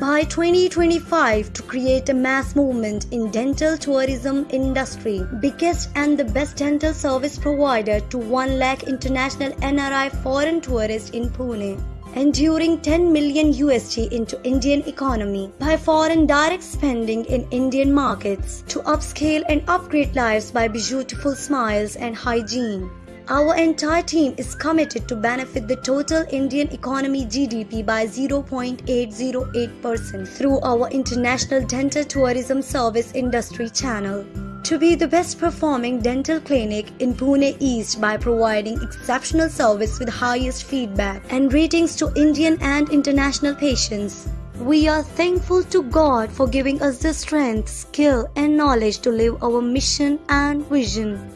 by 2025 to create a mass movement in dental tourism industry biggest and the best dental service provider to 1 lakh international NRI foreign tourists in Pune enduring 10 million USD into Indian economy by foreign direct spending in Indian markets to upscale and upgrade lives by beautiful smiles and hygiene. Our entire team is committed to benefit the total Indian economy GDP by 0.808% through our international dental tourism service industry channel to be the best performing dental clinic in Pune East by providing exceptional service with highest feedback and ratings to Indian and international patients. We are thankful to God for giving us the strength, skill, and knowledge to live our mission and vision.